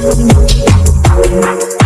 We'll be.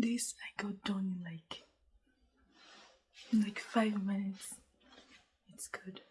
This I got done in like in like five minutes. It's good.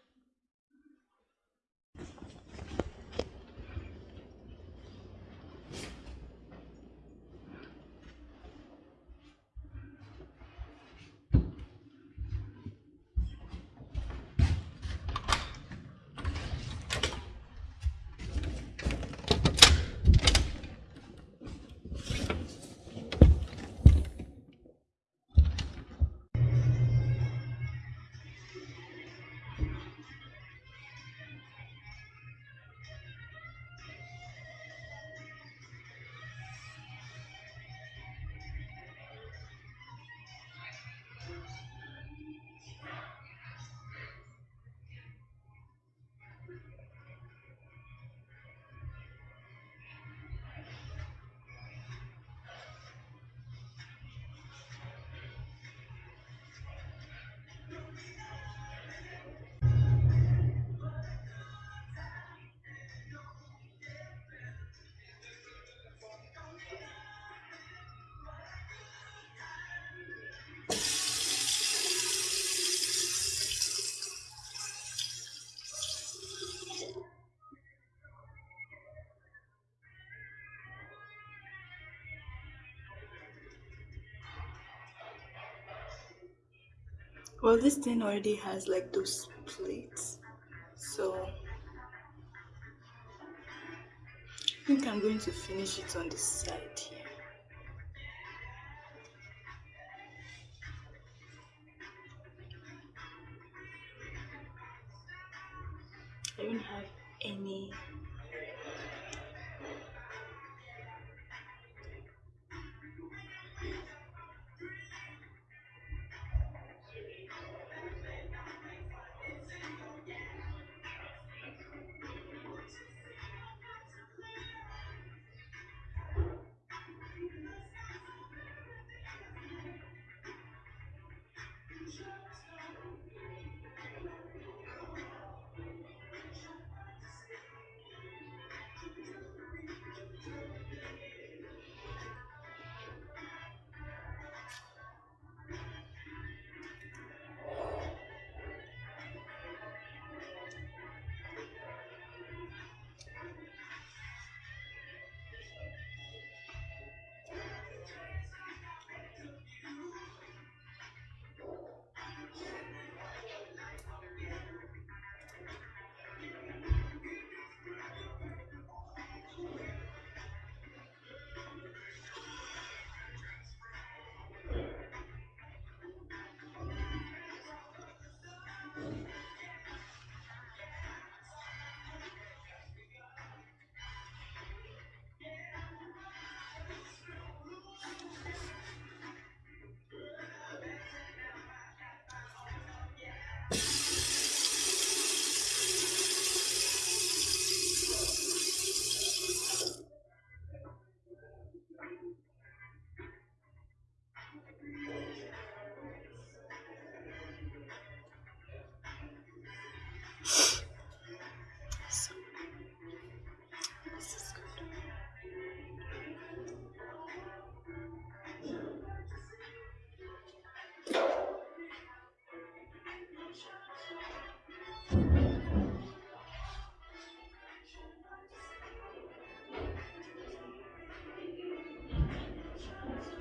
Well, this thing already has like those plates, so I think I'm going to finish it on the side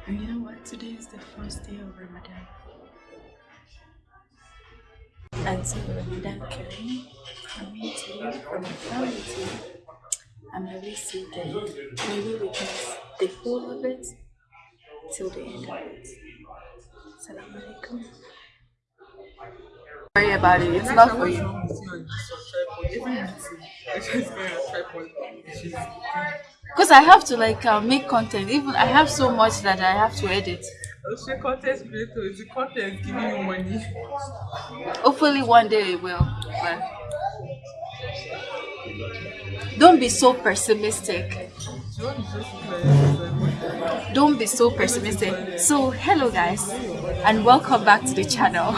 And you know what? Today is the first day of Ramadan. And so Ramadan Kareem from me to you, from my family to you. May we see the, maybe we can the whole of it till the end of it. Salam alaikum. Worry about it, it's not for you. Because I have to like uh, make content. Even I have so much that I have to edit. Also, content creator is the content giving you money. Hopefully one day it will. But don't be so pessimistic. Don't be so pessimistic. So hello guys and welcome back to the channel.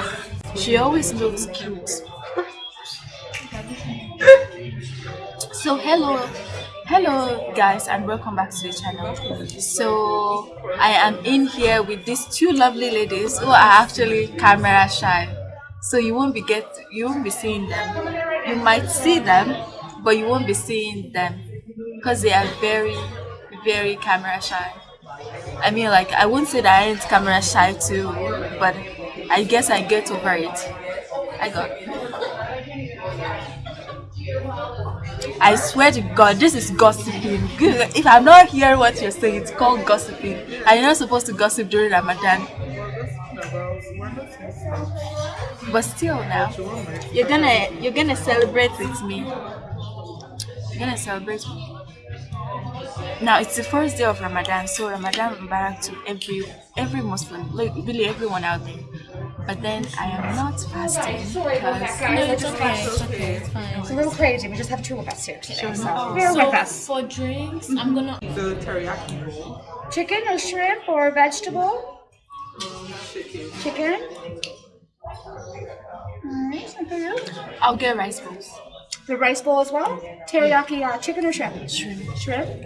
She always looks cute. So hello hello guys and welcome back to the channel. So i am in here with these two lovely ladies who are actually camera shy. So you won't be get you won't be seeing them. You might see them but you won't be seeing them because they are very very camera shy. I mean like i won't say that i ain't camera shy too but i guess i get over it. I got I swear to God, this is gossiping. If I'm not hearing what you're saying, it's called gossiping. And you're not supposed to gossip during Ramadan. But still now, you're gonna you're gonna celebrate with me. You're gonna celebrate with me. Now it's the first day of Ramadan, so Ramadan Mubarak to every every Muslim, like really everyone out there. But then I am not fasting because No, it's okay. It's okay. It's fine. It's a little crazy. We just have two of us here today. So bear So with us. for drinks, I'm gonna The teriyaki bowl, Chicken or shrimp or vegetable? chicken. Chicken. Alright, and for? I'll get rice bowls. The rice bowl as well? Teriyaki uh, chicken or shrimp? Shrimp. Shrimp.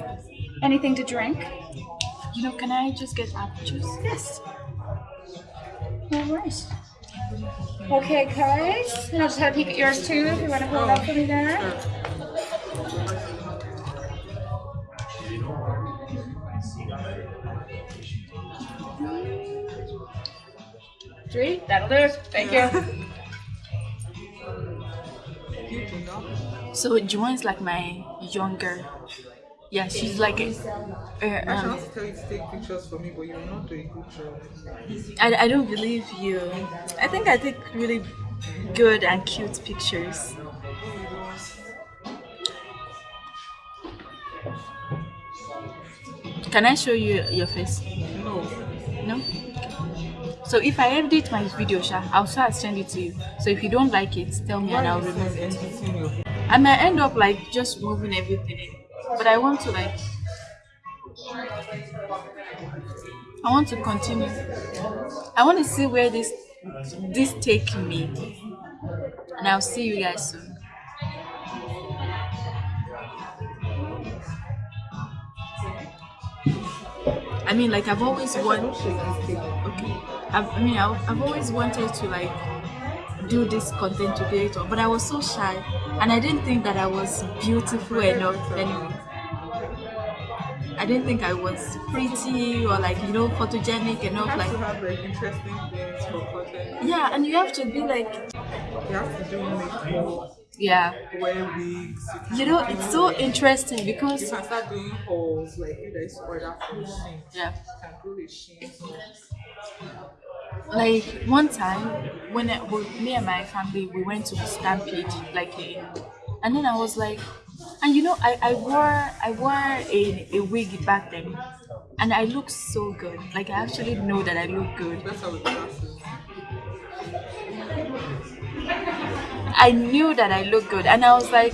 Anything to drink? You know, can I just get apple juice? Yes. Okay, guys. I'll just have a peek at yours too if you want to hold it up for me there. Three. That'll do it. Thank you. So Joanne is like my younger. Yeah, she's like a, I uh, um, shall tell you to take pictures for me, but you will not do a good job. I, I don't believe you. I think I take really good and cute pictures. Can I show you your face? No. No? So if I edit my video, Sha, I'll start send it to you. So if you don't like it, tell me and I'll remove it. I might end up like just moving everything in. But I want to like I want to continue. I want to see where this this take me. And I'll see you guys soon. I mean like I've always wanted okay. I've, I mean I've, I've always wanted to like do this content creator, but I was so shy and I didn't think that I was beautiful enough anyway. I didn't think I was pretty or like you know photogenic You enough have like to have like interesting things for content. yeah and you have to be like You have to do makeup, yeah wear wigs. You, you know it's so interesting you because can start doing hauls like if there is order from Shein. yeah You can do like one time when I, with me and my family we went to Stampede like in, and then I was like and you know I, I wore I wore a, a wig back then and I looked so good. Like I actually know that I look good. I knew that I looked good and I was like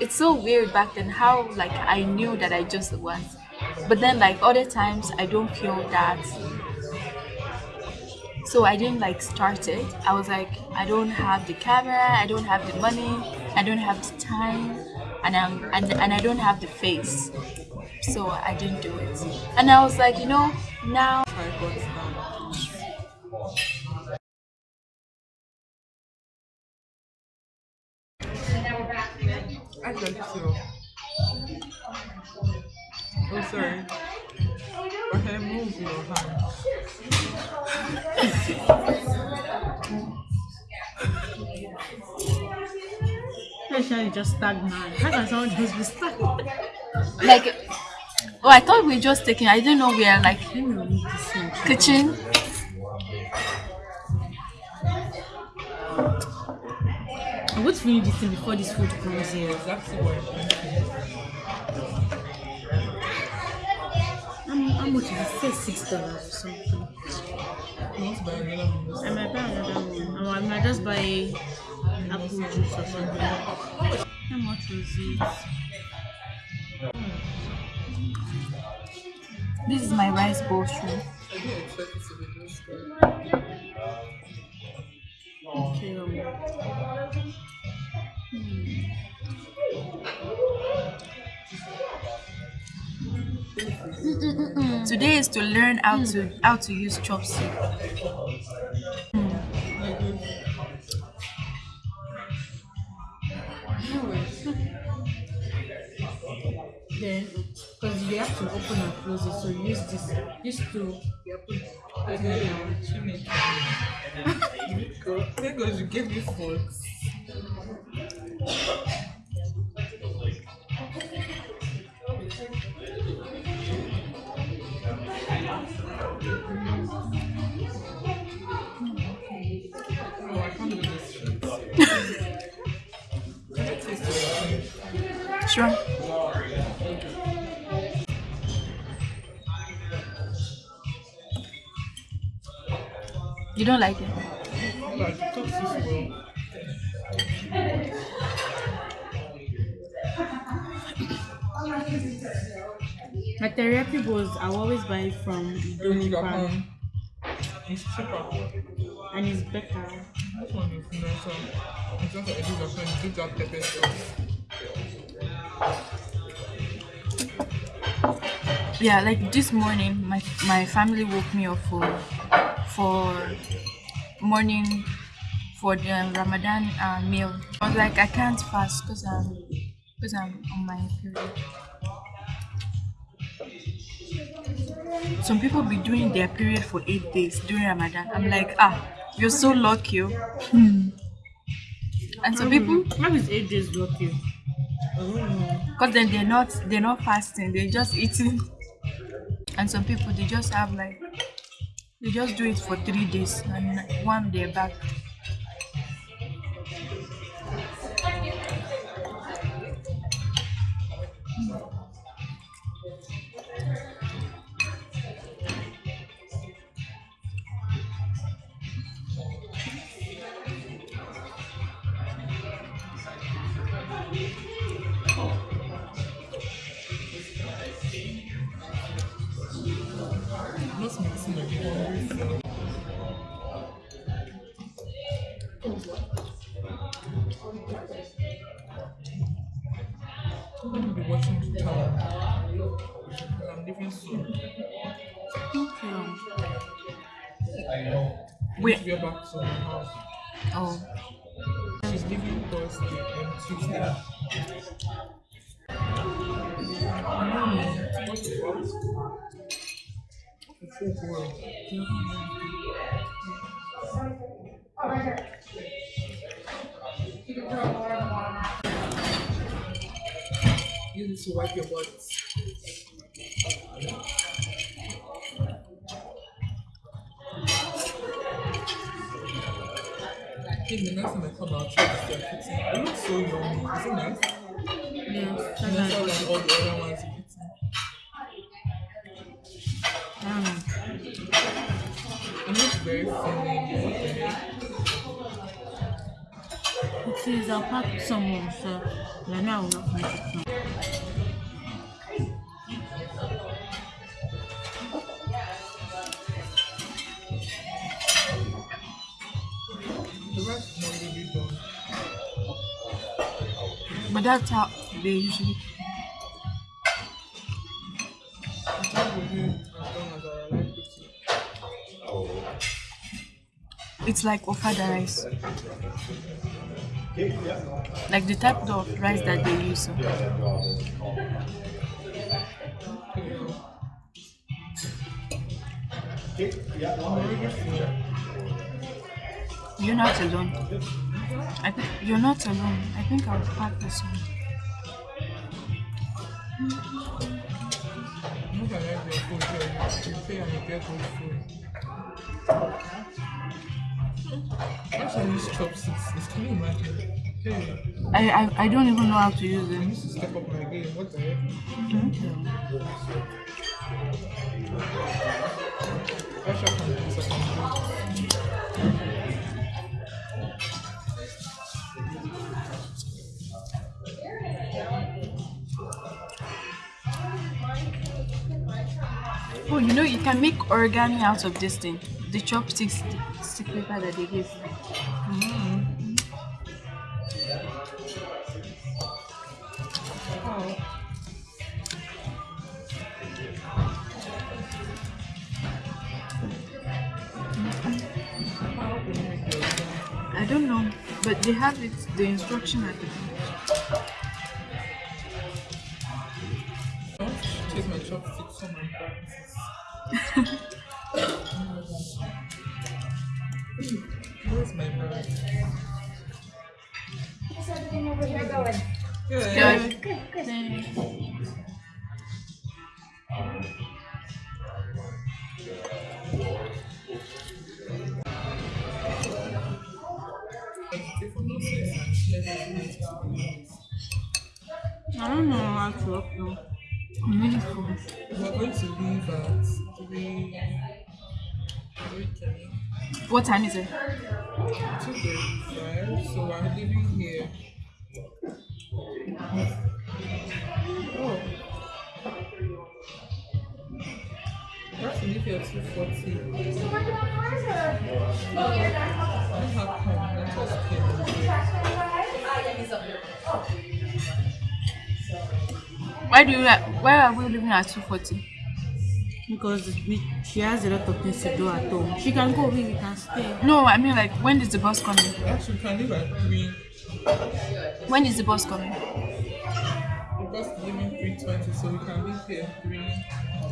it's so weird back then how like I knew that I just was. But then like other times I don't feel that. So I didn't like start it. I was like I don't have the camera I don't have the money I don't have the time and I'm and, and I don't have the face so I didn't do it and I was like you know now. I got you. Oh, sorry. Okay, move your hand. Just tag man. How can someone just be like oh I thought we were just taking I didn't know we are like Let me remove this thing. kitchen I'm going to finish this thing before this food comes here. Exactly what how much is it? Say six dollars or something. Another um, one. Oh, I might buy another one. Or I might just buy apple juice or something. How much was it? this is my rice bowl tray I didn't expect it to be this good. Okay. Um, today is to learn how to how to use chopstick then, because you have to open and close it, so use this. Use to you open. I didn't Chimney. Thank God you gave me forks. It? sure you don't like it Like, it talks this well. My teriyaki bowls, I always buy it from Only Doji It's cheaper. and it's better. This one is nicer. It's just like a Japan. You do that pepper sauce. Yeah like this morning my my family woke me up for for morning for the ramadan uh, meal i was like i can't fast because i'm because i'm on my period some people be doing their period for eight days during Ramadan. I'm like, ah, you're so lucky. oh." And some people, Maybe it's eight days lucky. Because then they're not they're not fasting, they're just eating. And some people they just have like they just do it for three days and one they're back. Mixing my hungry I'm gonna be watching town. I'm leaving soon. Wait, To get back to my house. oh, You need to wipe your butt. Hey, the next time I come out, check if they're fixing. It looks so young. isn't it nice? Yes. Nicer all the other ones it is, I'll pack someone, so I know I will not finish it now. But that's how they usually. It's like ofada rice, like the type of rice that they use. So. You're not alone. I think you're not alone. I think I'll pack this one. That pay and you get good food. Why should I use chopsticks? Imagine? Hey, I, I I don't even know how to use I need to step up my game. What the heck? I shall come to second. Oh, you know you can make origami out of this thing. The chopsticks I don't know, but they have it. The instruction at the don't know how to upload. I'm really full. We're going to leave at three. Three ten. What time is it? Two thirty-five. So we're leaving here. Oh. We have to leave here at two forty. How come? Let us came and Why do you? Why are we leaving at two forty? Because we, she has a lot of things to do at home. She can go, we can stay. No, I mean like when is the bus coming? Actually, we can leave at three. When is the bus coming? The bus is leaving three twenty, so we can leave here at three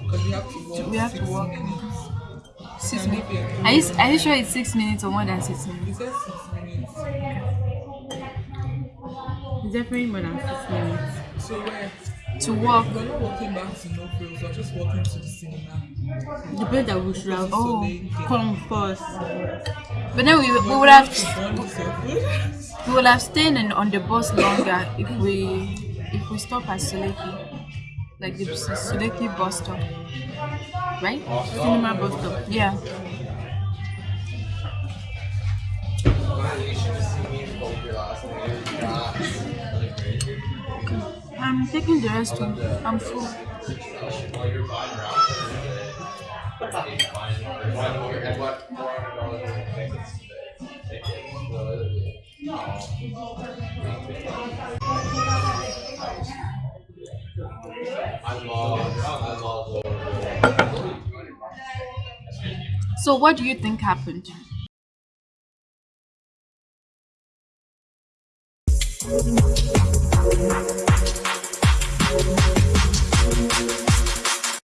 Because we have to walk. We have to walk. minutes. Six minutes. if you're- Are you, are you sure it's six minutes or more than six He minutes? said six minutes. It's definitely more than six minutes. So where? To walk. We're not walking back to no frills. We're just walking to the cinema. The place that we should have Oh, come first. But then we, we would have Bond is we would have stayed in, on the bus longer if we if we stop at Suleki, like the Suleki bus stop, right? Cinema bus stop. Yeah. I'm taking the restroom. I'm full. So, what do you think happened? Música